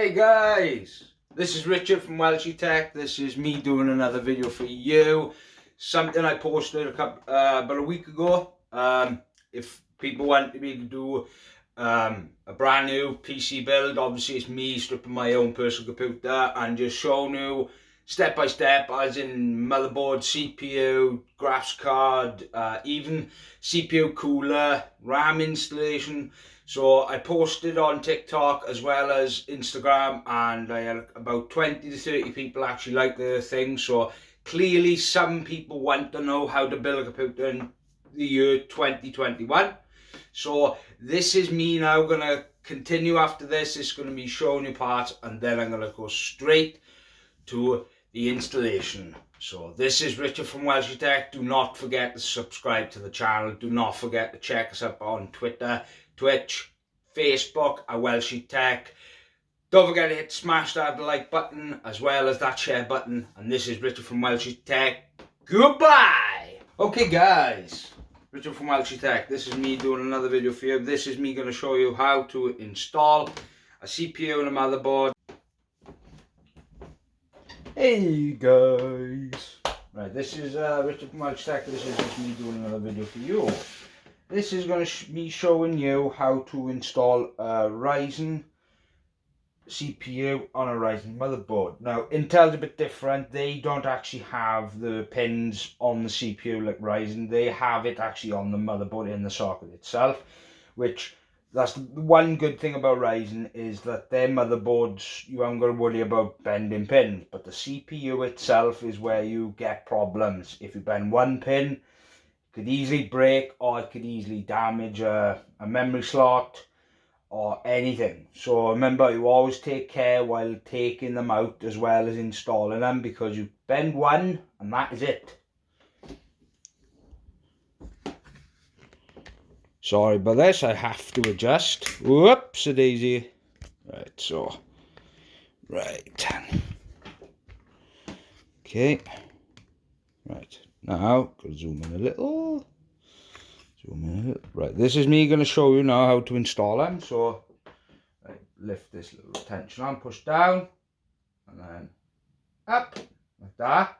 Hey guys, this is Richard from Welshie Tech. This is me doing another video for you. Something I posted a couple, uh, about a week ago. Um, if people want me to do um, a brand new PC build, obviously it's me stripping my own personal computer and just showing you step by step as in motherboard, CPU, graphics card, uh, even CPU cooler, RAM installation. So I posted on TikTok as well as Instagram and I had about 20 to 30 people actually like the thing. So clearly some people want to know how to build a computer in the year 2021. So this is me now going to continue after this. It's going to be showing you parts and then I'm going to go straight to the installation. So this is Richard from Welshie Tech. Do not forget to subscribe to the channel. Do not forget to check us up on Twitter, Twitch, Facebook at Welshie Tech. Don't forget to hit smash that like button as well as that share button. And this is Richard from Welshie Tech. Goodbye! Okay guys, Richard from Welshie Tech. This is me doing another video for you. This is me going to show you how to install a CPU and a motherboard Hey guys! Right, this is uh, Richard from Welshie Tech. This is just me doing another video for you. This is going to be showing you how to install a Ryzen CPU on a Ryzen motherboard. Now, Intel's a bit different. They don't actually have the pins on the CPU like Ryzen. They have it actually on the motherboard in the socket itself, which that's one good thing about Ryzen is that their motherboards you haven't got to worry about bending pins but the CPU itself is where you get problems if you bend one pin could easily break or it could easily damage a, a memory slot or anything so remember you always take care while taking them out as well as installing them because you bend one and that is it Sorry about this, I have to adjust. Whoops, a daisy. Right, so, right. Okay. Right, now, go zoom in a little. Zoom in a little. Right, this is me going to show you now how to install them. So, lift this little tension on, push down, and then up, like that.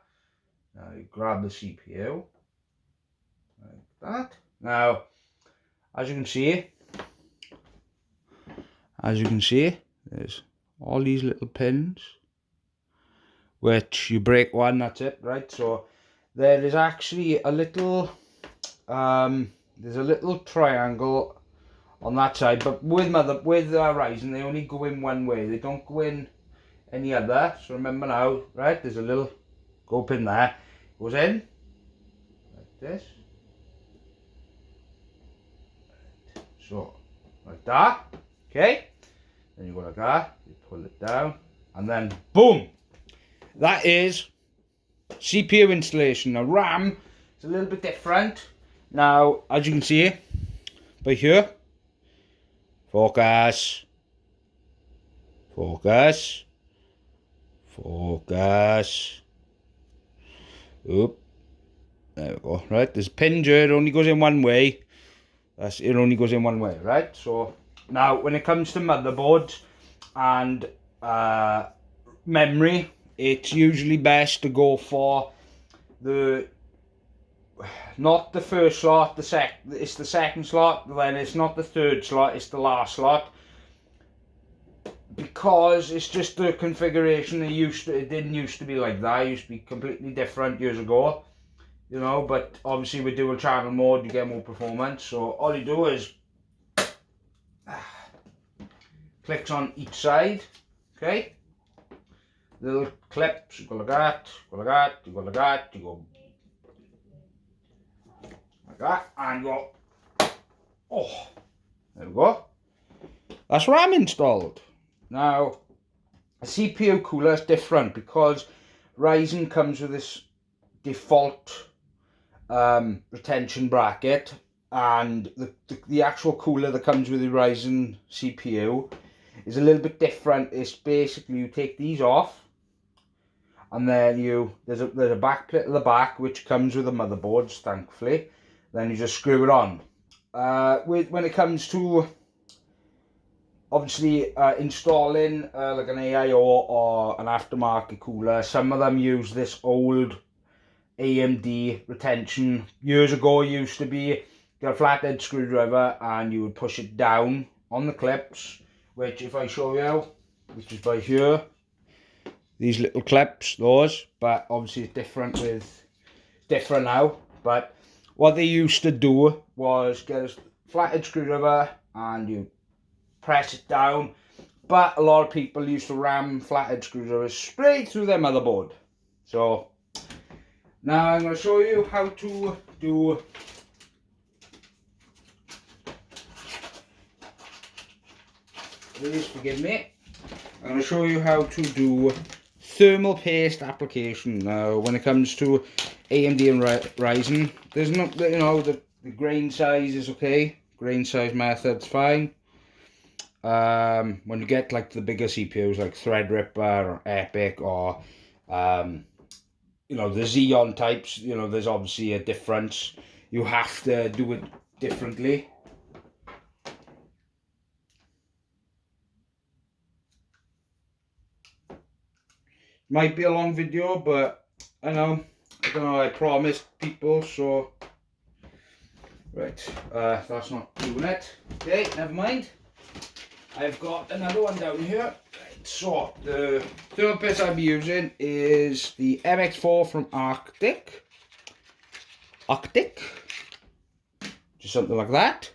Now you grab the CPU, like that. Now, as you can see as you can see there's all these little pins which you break one that's it right so there is actually a little um there's a little triangle on that side but with mother with uh, Ryzen they only go in one way they don't go in any other so remember now right there's a little go pin there goes in like this So, like that, okay? Then you go like that, you pull it down, and then boom! That is CPU installation. Now RAM is a little bit different. Now, as you can see, by here, focus, focus, focus, oop, there we go, right, there's a pin here, it only goes in one way, that's, it only goes in one way, right? So now when it comes to motherboards and uh, memory, it's usually best to go for the not the first slot, the sec it's the second slot, then it's not the third slot, it's the last slot. Because it's just the configuration it used to it didn't used to be like that, it used to be completely different years ago you know, but obviously with dual channel mode you get more performance. So all you do is clicks on each side, okay? Little clips, you go like that, go like that, you go like that, you go like that, and go, oh, there we go. That's RAM installed. Now, a CPU cooler is different because Ryzen comes with this default um, retention bracket and the, the, the, actual cooler that comes with the Ryzen CPU is a little bit different. It's basically you take these off and then you there's a there's a back plate at the back which comes with the motherboards thankfully then you just screw it on uh, with when it comes to obviously uh, installing uh, like an AIO or an aftermarket cooler, some of them use this old AMD retention. Years ago used to be get a flathead screwdriver and you would push it down on the clips, which if I show you, which is by here, these little clips, those, but obviously it's different with, different now, but what they used to do was get a flathead screwdriver and you press it down. But a lot of people used to ram flathead screwdrivers straight through their motherboard. So now I'm going to show you how to do please forgive me I'm going to show you how to do thermal paste application. Now when it comes to AMD and Ryzen there's not you know the, the grain size is okay. Grain size method's fine. Um, when you get like the bigger CPUs like Threadripper or EPYC or um, you know the Xeon types you know there's obviously a difference. You have to do it differently might be a long video but I know I don't know I promised people so right uh, that's not doing it okay never mind I've got another one down here. So the third piece I'm using is the MX4 from Arctic. Arctic. Just something like that.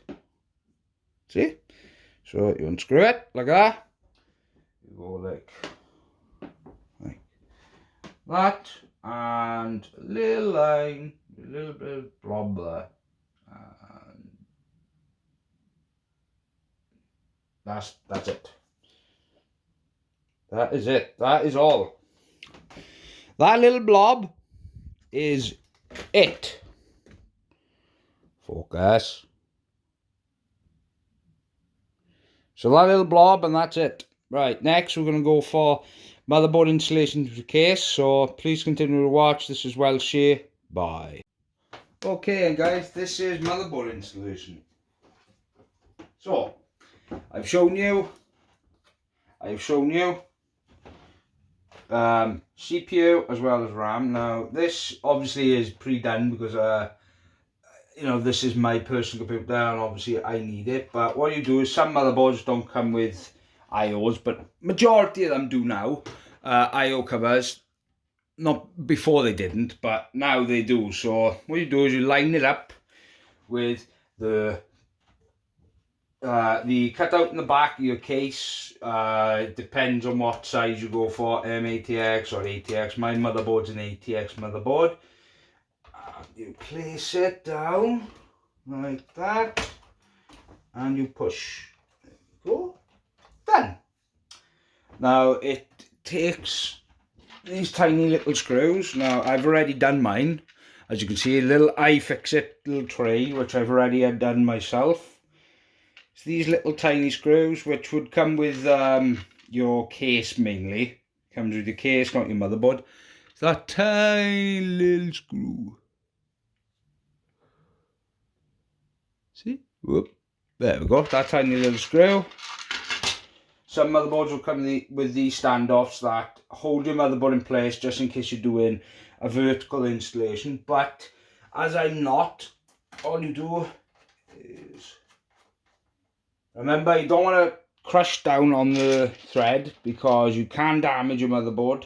See? So you unscrew it like that. You go like, like that. And a little line, a little bit of blob there. That's that's it. That is it. That is all. That little blob is it. Focus. So that little blob and that's it. Right, next we're going to go for motherboard installation to the case. So please continue to watch. This is Welshie. Bye. Okay, guys, this is motherboard installation. So, I've shown you, I've shown you um, CPU as well as RAM. Now this obviously is pre-done because uh, you know this is my personal computer and obviously I need it. But what you do is some motherboards don't come with IOs, but majority of them do now. Uh, IO covers, not before they didn't, but now they do. So what you do is you line it up with the uh, the cutout in the back of your case uh, depends on what size you go for, M-ATX or ATX. My motherboard's an ATX motherboard. Uh, you place it down like that and you push. There you go. Now it takes these tiny little screws. Now I've already done mine. As you can see, a little iFixit little tray, which I've already had done myself it's these little tiny screws which would come with um, your case mainly. Comes with your case, not your motherboard. It's that tiny little screw. See? Whoop. There we go, that tiny little screw. Some motherboards will come with these standoffs that hold your motherboard in place just in case you're doing a vertical installation. But as I'm not, all you do is Remember, you don't want to crush down on the thread because you can damage your motherboard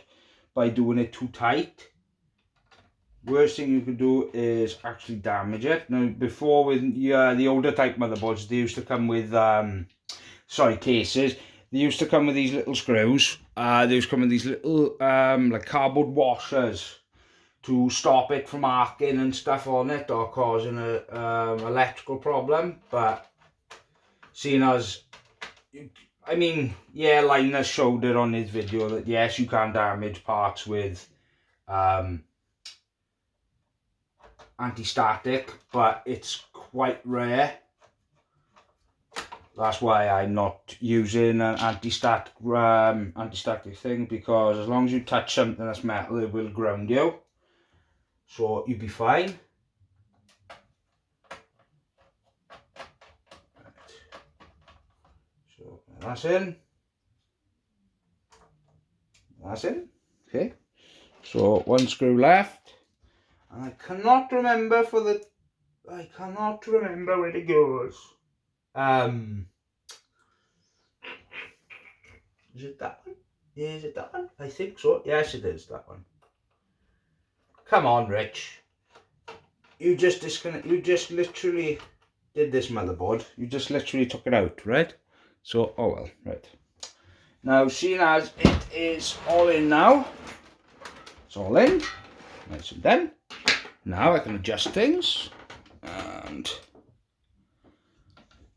by doing it too tight. Worst thing you could do is actually damage it. Now, before with the older type motherboards, they used to come with, um, sorry, cases. They used to come with these little screws. Uh, they used to come with these little, um, like cardboard washers to stop it from arcing and stuff on it or causing a um, electrical problem. But seeing as I mean, yeah, Linus showed it on his video that yes, you can damage parts with um, anti-static, but it's quite rare. That's why I'm not using an anti-static um, anti-static thing because as long as you touch something that's metal, it will ground you. So you'll be fine. So That's in. That's in. Okay. So one screw left. And I cannot remember for the I cannot remember where it goes. Um Is it that one? Is it that one? I think so. Yes it is that one. Come on, Rich. You just disconnect you just literally did this motherboard. You just literally took it out, right? So oh well, right. Now seeing as it is all in now, it's all in, nice and done. Now I can adjust things and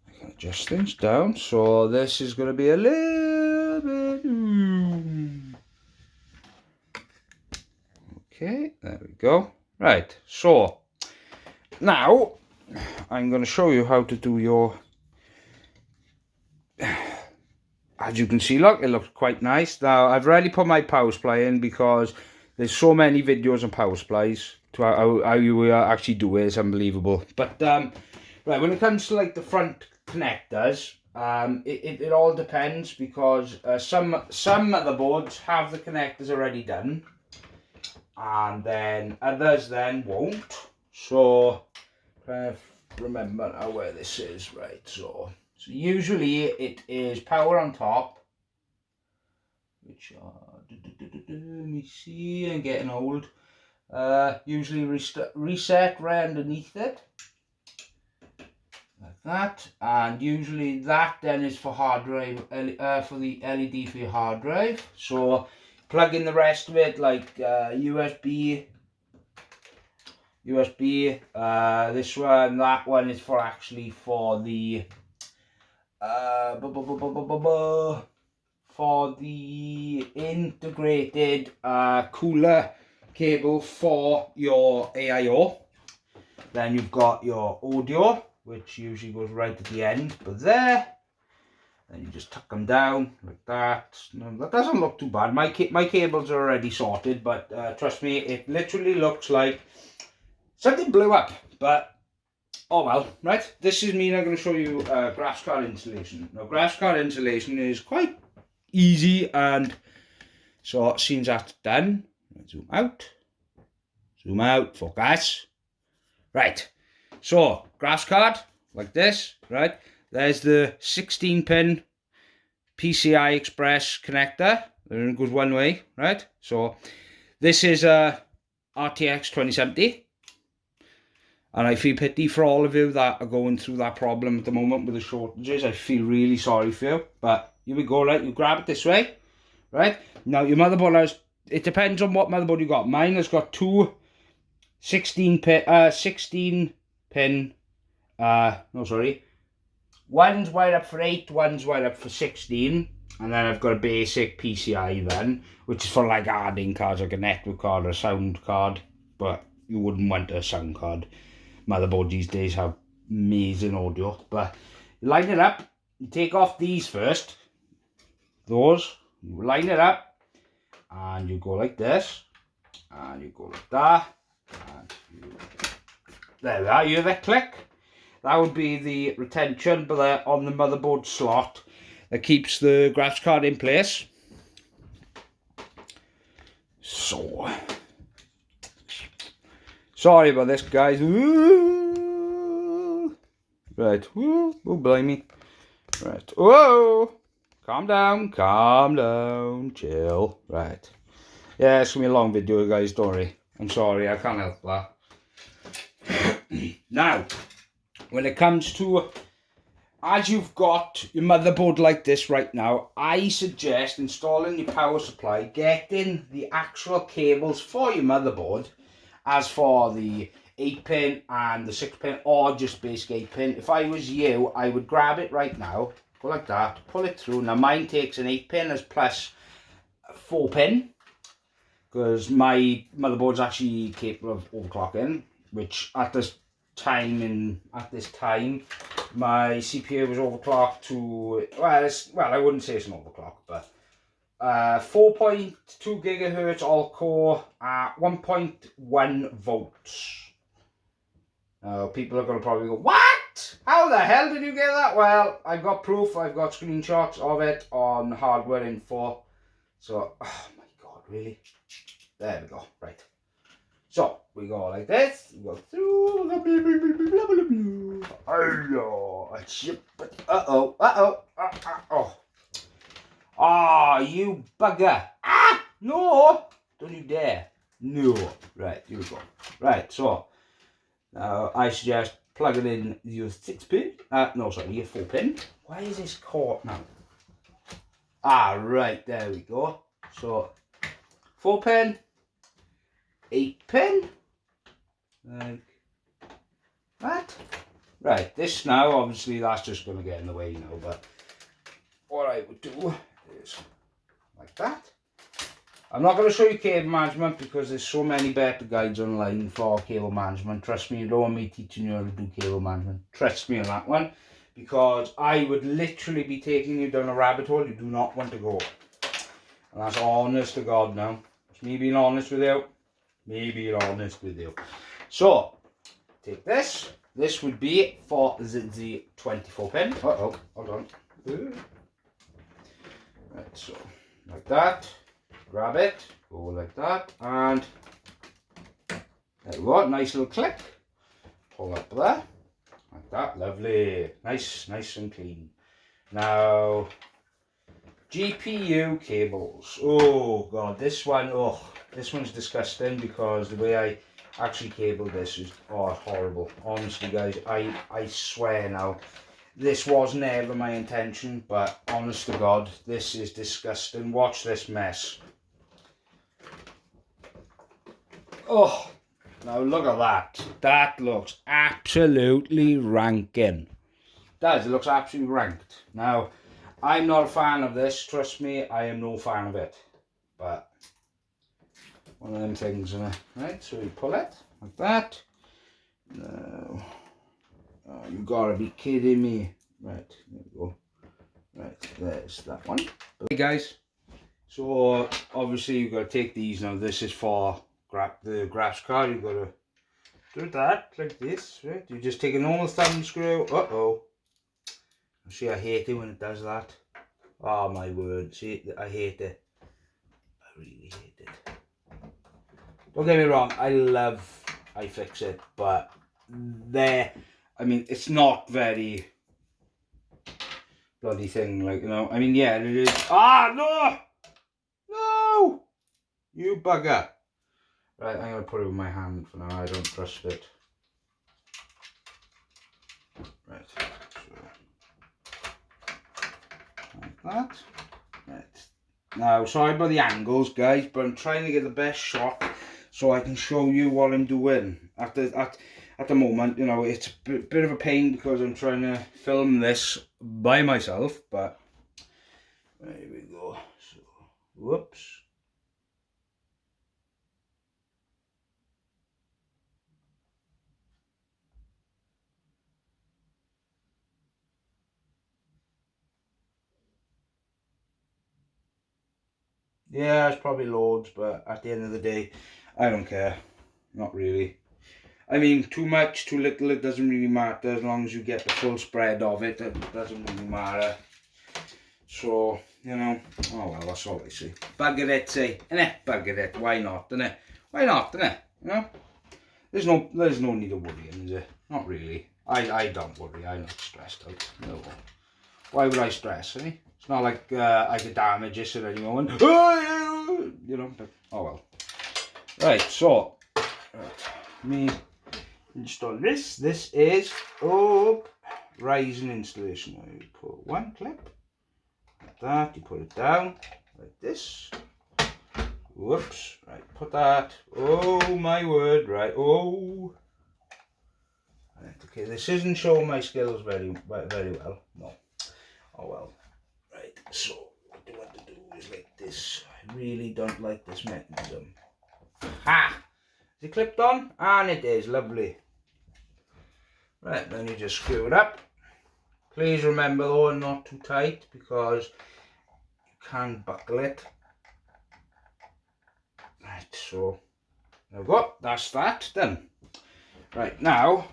I can adjust things down. So this is going to be a little bit... Okay, there we go. Right, so now I'm going to show you how to do your... As you can see, look, it looks quite nice. Now, I've rarely put my power supply in because there's so many videos on power supplies to how, how you uh, actually do it is unbelievable. But um, right, when it comes to like the front connectors, um, it, it, it all depends because uh, some some motherboards have the connectors already done, and then others then won't. So uh, remember now where this is, right? So so usually it is power on top, which are let me see, I'm getting old. Uh, usually reset right underneath it. Like that. And usually that then is for hard drive, uh, for the LED for your hard drive. So plug in the rest of it like uh, USB, USB, uh, this one, that one is for actually for the uh, for the integrated uh, cooler cable for your AIO. Then you've got your audio, which usually goes right at the end, but there. Then you just tuck them down like that. No, that doesn't look too bad. My my cables are already sorted, but uh, trust me, it literally looks like something blew up. But oh well, right. This is me. I'm going to show you uh, graphs card installation. Now, grass card installation is quite easy and so since that's done zoom out zoom out focus right so grass card like this right there's the 16 pin PCI Express connector it goes one way right so this is a RTX 2070 and I feel pity for all of you that are going through that problem at the moment with the shortages I feel really sorry for you but here we go, right? You grab it this way, right? Now, your motherboard has, it depends on what motherboard you got. Mine has got two 16 pin, uh, 16 pin, uh, no, sorry. One's wired up for 8, one's wired up for 16. And then I've got a basic PCI then, which is for like adding cards, like a network card or a sound card. But you wouldn't want a sound card. Motherboard these days have amazing audio. But line it up, take off these first those, line it up, and you go like this, and you go like that, and you, there we are, you hear that click? That would be the retention but on the motherboard slot that keeps the graphics card in place. So, sorry about this guys. Ooh. Right, Ooh, don't blame me. Right, whoa! Calm down, calm down, chill. Right. Yeah, it's to be a long video, guys, don't worry. I'm sorry, I can't help that. now, when it comes to, as you've got your motherboard like this right now, I suggest installing your power supply, getting the actual cables for your motherboard, as for the 8 pin and the 6 pin, or just basic 8 pin. If I was you, I would grab it right now, go like that, pull it through. Now mine takes an 8 pin as plus 4 pin because my motherboard's actually capable of overclocking, which at this time in at this time my CPU was overclocked to well well I wouldn't say it's an overclock but uh 4.2 gigahertz all core at 1.1 volts now people are going to probably go What? How the hell did you get that? Well, I've got proof. I've got screenshots of it on Hardware Info. So, oh my god, really? There we go. Right. So, we go like this. We go through. Uh-oh. Uh-oh. Uh-oh. Ah, oh, you bugger. Ah, no. Don't you dare. No. Right, here we go. Right, so, now I suggest plugging in your six pin. Uh, no, sorry, your four pin. Why is this caught now? Ah, right, there we go. So, four pin, eight pin, like that. Right, this now, obviously, that's just going to get in the way, you know, but what I would do is like that. I'm not going to show you cable management because there's so many better guides online for cable management. Trust me, you don't want me teaching you how to do cable management. Trust me on that one. Because I would literally be taking you down a rabbit hole you do not want to go. And that's honest to God now. It's me being honest with you. Me being honest with you. So, take this. This would be for the, the 24 pin. Uh oh, hold on. Right, so, like that. Grab it, go like that, and there we go, nice little click, pull up there, like that, lovely, nice, nice and clean. Now, GPU cables, oh god, this one, oh, this one's disgusting because the way I actually cabled this is oh, horrible, honestly guys, I, I swear now, this was never my intention, but honest to God, this is disgusting. Watch this mess. Oh, now look at that. That looks absolutely ranking. Does, it looks absolutely ranked. Now, I'm not a fan of this, trust me, I am no fan of it. But, one of them things, uh, right, so we pull it, like that. No. oh, you gotta be kidding me. Right, there we go. Right, there's that one. Hey guys, so obviously you've got to take these now. This is for grab the graphs card, you've got to do that like this, right? You just take a normal thumb screw. Uh oh. See, I hate it when it does that. Oh my word, see, I hate it. I really hate it. Don't get me wrong, I love iFixit, but there, I mean, it's not very bloody thing, like, you know, I mean, yeah, it is. Ah, no! No! You bugger. Right, I'm going to put it with my hand for now. I don't trust it. Right, so like that. Right. Now, sorry about the angles, guys, but I'm trying to get the best shot so I can show you what I'm doing. At the, at, at the moment, you know, it's a bit of a pain because I'm trying to film this by myself, but there we go. So, whoops. Yeah, it's probably loads, but at the end of the day, I don't care. Not really. I mean, too much, too little, it doesn't really matter. As long as you get the full spread of it, it doesn't really matter. So, you know, oh well, that's all I see. Bugger it, say, innit? Bugger it, why not, innit? Why not, innit? You know? There's no, there's no need of worrying, is there? Not really. I, I don't worry, I'm not stressed out. No. Why would I stress, eh? It's not like uh, I could damage this at any moment. You know, but, oh well. Right, so, right, me install this. This is up rising installation. I put one clip, like that, you put it down, like this. Whoops, right, put that. Oh my word, right, oh. Right, okay, this isn't showing my skills very, very well, no. Oh well. Right, so what I want to do is like this. I really don't like this mechanism. Ha! Is it clipped on? And it is, lovely. Right, then you just screw it up. Please remember though, not too tight because you can buckle it. Right, so there we go. That's that done. Right, now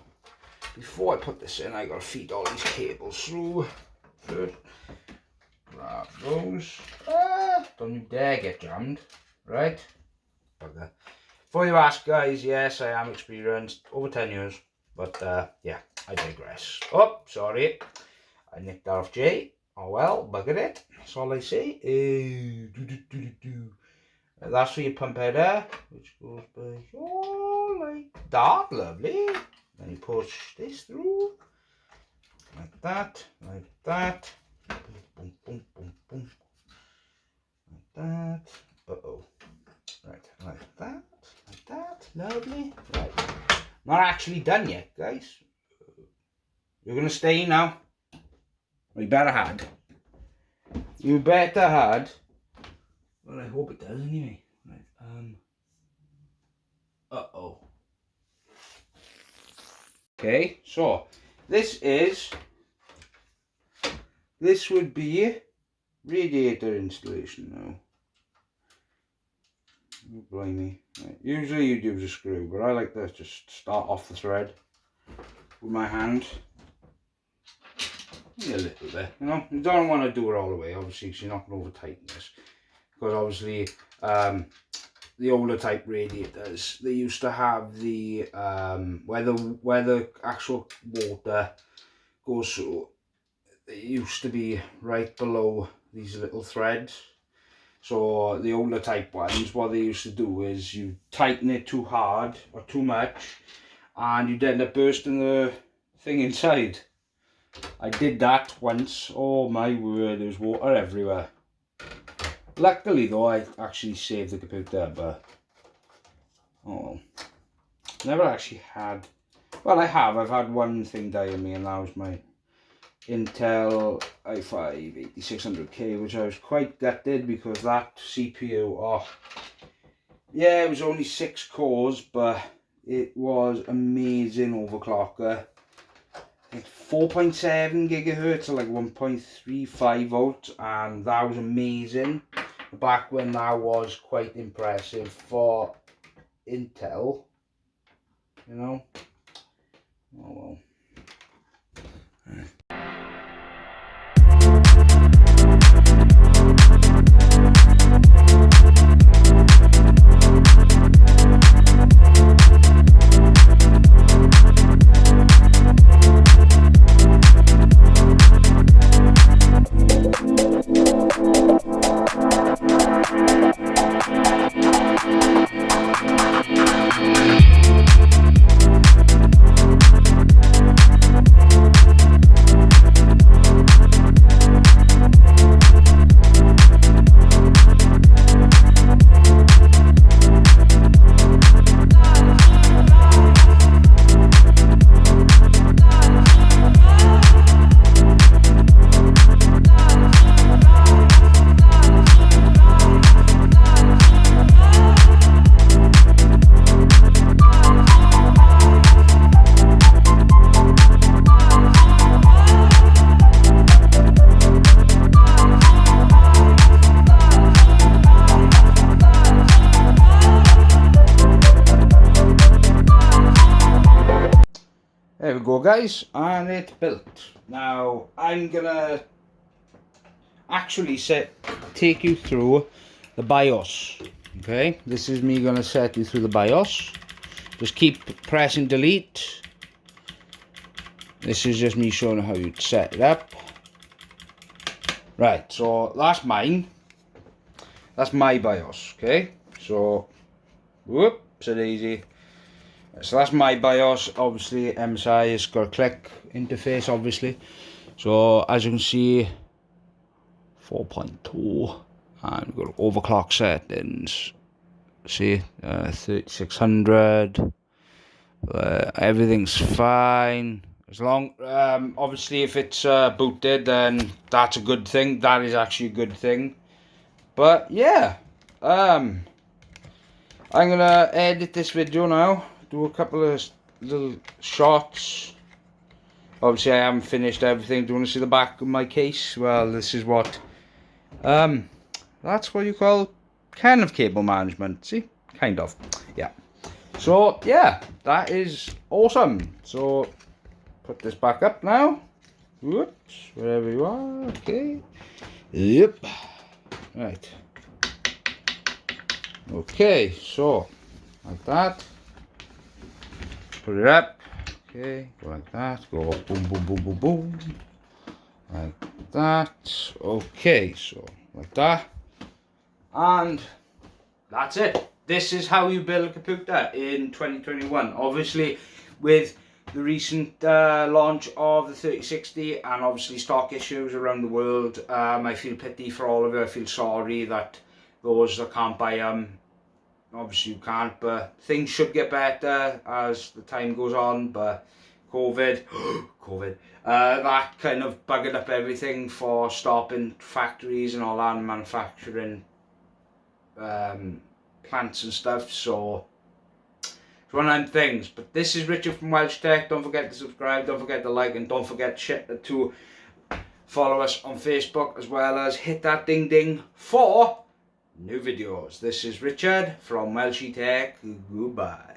before I put this in, I gotta feed all these cables through first. Grab those. Ah, don't you dare get jammed, right? Bugger. Before you ask, guys, yes, I am experienced, over 10 years, but uh, yeah, I digress. Oh, sorry, I nicked that off Jay. Oh well, bugger it. That's all I say. Uh, do, do, do, do, That's for your pump header, which goes by oh, like that, lovely. Then you push this through, like that, like that. Boom, boom, boom, boom, Like that. Uh-oh. Right, like that, like that. Lovely. Right. Not actually done yet, guys. You're going to stay now. We better had. You better had. Well, I hope it does anyway. Right. Um. Uh oh. Okay, so this is this would be radiator installation now. Blimey. Right. Usually you use a screw, but I like to just start off the thread with my hand a little bit, you know. You don't want to do it all the way, obviously, because you're not going to over tighten this. Because obviously, um, the older type radiators, they used to have the, um, where the, where the actual water goes through, it used to be right below these little threads. So the older type ones, what they used to do is you tighten it too hard or too much and you'd end up bursting the thing inside. I did that once. Oh my word, there was water everywhere. Luckily though, I actually saved the computer, but... Oh Never actually had... Well, I have. I've had one thing die on me, and that was my Intel i5 8600K, which I was quite gutted because that CPU, oh... Yeah, it was only six cores, but it was amazing overclocker. 4.7 gigahertz or like 1.35 volts and that was amazing. Back when that was quite impressive for Intel you know? Oh well guys, and it's built. Now I'm gonna actually set take you through the BIOS. Okay, this is me gonna set you through the BIOS. Just keep pressing delete. This is just me showing how you'd set it up. Right, so that's mine. That's my BIOS, okay? So, whoop, so easy. So that's my BIOS, obviously MSI has got a click interface obviously. So as you can see 4.2 and we've got overclock settings. See uh, 3600 uh, everything's fine. As long um, obviously if it's uh, booted then that's a good thing. That is actually a good thing. But yeah um I'm gonna edit this video now do a couple of little shots. Obviously I haven't finished everything. Do you want to see the back of my case? Well, this is what... Um, that's what you call kind of cable management. See? Kind of. Yeah. So, yeah. That is awesome. So, put this back up now. Whoops, wherever you are, okay. Yep. Right. Okay, so like that. Put it up. Okay, go like that. Go boom, boom, boom, boom, boom. Like that. Okay, so like that. And that's it. This is how you build a computer in 2021. Obviously, with the recent uh, launch of the 3060 and obviously stock issues around the world, um, I feel pity for all of you. I feel sorry that those that can't buy them obviously you can't but things should get better as the time goes on but covid covid uh, that kind of buggered up everything for stopping factories and all that and manufacturing um, plants and stuff so it's one of them things. But this is Richard from Welsh Tech. Don't forget to subscribe don't forget to like and don't forget to follow us on Facebook as well as hit that ding ding for new videos. This is Richard from Welshie Tech. Goodbye.